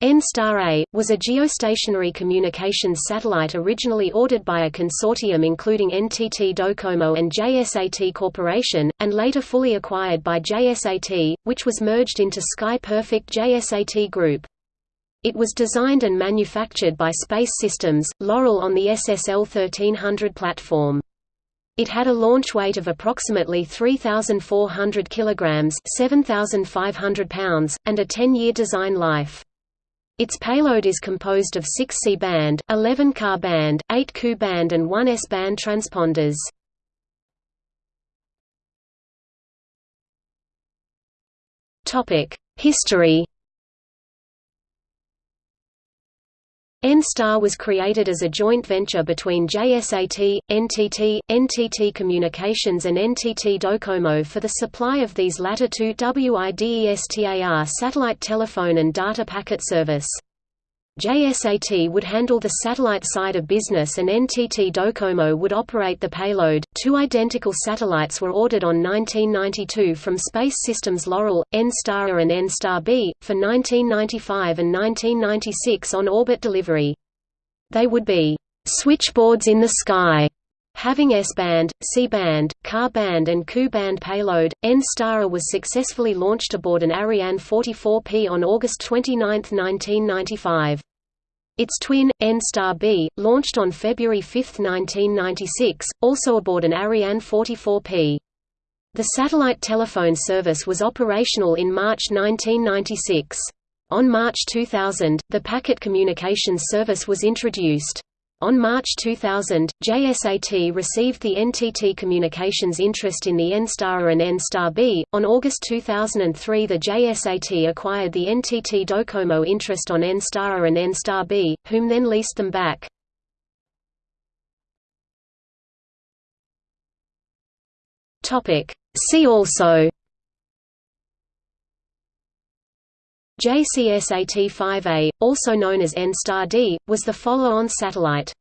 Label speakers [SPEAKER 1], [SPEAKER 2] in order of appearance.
[SPEAKER 1] N-Star-A, was a geostationary communications satellite originally ordered by a consortium including NTT Docomo and JSAT Corporation, and later fully acquired by JSAT, which was merged into Sky Perfect JSAT Group. It was designed and manufactured by Space Systems, Loral on the SSL 1300 platform. It had a launch weight of approximately 3,400 kg 7,500 pounds, and a 10-year design life. Its payload is composed of 6 C-band, 11 Ka-band, 8 Ku-band and 1 S-band transponders. History N-Star was created as a joint venture between JSAT, NTT, NTT Communications and NTT Docomo for the supply of these latter two WIDESTAR satellite telephone and data packet service. JSAT would handle the satellite side of business and NTT Docomo would operate the payload. Two identical satellites were ordered on 1992 from Space Systems Loral, N-Star A and N-Star B, for 1995 and 1996 on orbit delivery. They would be switchboards in the sky Having S-band, C-band, Ka-band and Ku-band payload, N-Star A was successfully launched aboard an Ariane 44P on August 29, 1995. Its twin, N-Star B, launched on February 5, 1996, also aboard an Ariane 44P. The satellite telephone service was operational in March 1996. On March 2000, the packet communications service was introduced. On March 2000, JSAT received the NTT Communications interest in the N-Star and N-Star B. On August 2003, the JSAT acquired the NTT Docomo interest on N-Star and N-Star B, whom then leased them back. Topic: See also JCSAT-5A, also known as N-Star D, was the follow-on satellite.